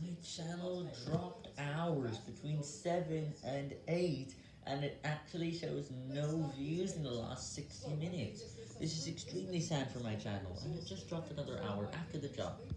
My channel dropped hours between 7 and 8, and it actually shows no views in the last 60 minutes. This is extremely sad for my channel, and it just dropped another hour after the drop.